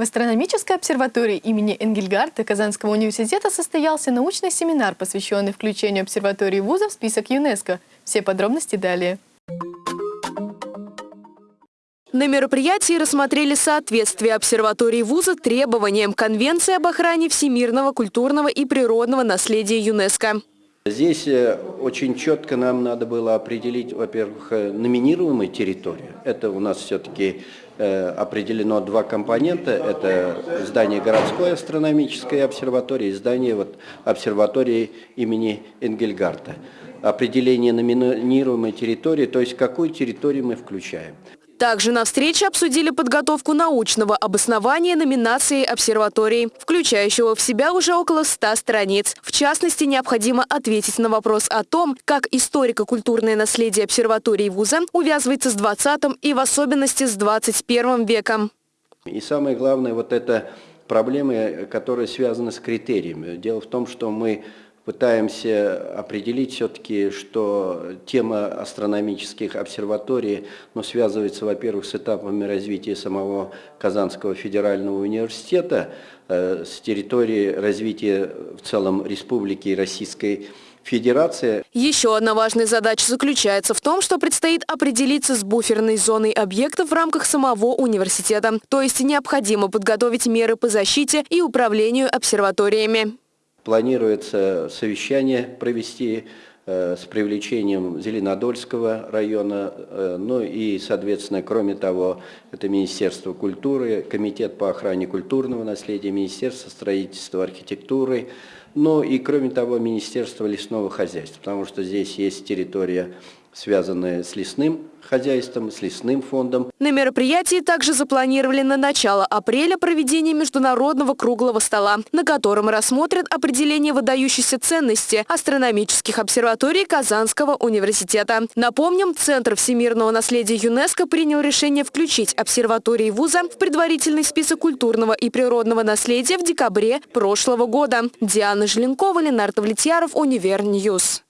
В астрономической обсерватории имени Энгельгарта Казанского университета состоялся научный семинар, посвященный включению обсерватории вуза в список ЮНЕСКО. Все подробности далее. На мероприятии рассмотрели соответствие обсерватории вуза требованиям Конвенции об охране всемирного культурного и природного наследия ЮНЕСКо. Здесь э, очень четко нам надо было определить, во-первых, э, номинируемую территорию. Это у нас все-таки э, определено два компонента. Это здание городской астрономической обсерватории и здание вот, обсерватории имени Энгельгарта. Определение номинируемой территории, то есть какую территорию мы включаем. Также на встрече обсудили подготовку научного обоснования номинации обсерватории, включающего в себя уже около 100 страниц. В частности, необходимо ответить на вопрос о том, как историко-культурное наследие обсерватории вуза увязывается с 20 и в особенности с 21 веком. И самое главное, вот это проблемы, которые связаны с критериями. Дело в том, что мы пытаемся определить все-таки, что тема астрономических обсерваторий ну, связывается, во-первых, с этапами развития самого Казанского федерального университета, э, с территории развития в целом Республики Российской Федерации. Еще одна важная задача заключается в том, что предстоит определиться с буферной зоной объектов в рамках самого университета. То есть необходимо подготовить меры по защите и управлению обсерваториями. Планируется совещание провести с привлечением Зеленодольского района, э, ну и, соответственно, кроме того, это Министерство культуры, Комитет по охране культурного наследия, Министерство строительства, архитектуры, ну и, кроме того, Министерство лесного хозяйства, потому что здесь есть территория, связанная с лесным хозяйством, с лесным фондом. На мероприятии также запланировали на начало апреля проведение международного круглого стола, на котором рассмотрят определение выдающейся ценности астрономических обсерваторий Казанского университета. Напомним, Центр всемирного наследия ЮНЕСКО принял решение включить обсерватории вуза в предварительный список культурного и природного наследия в декабре прошлого года. Диана Желенкова, Ленар Давлетьяров, Универ News.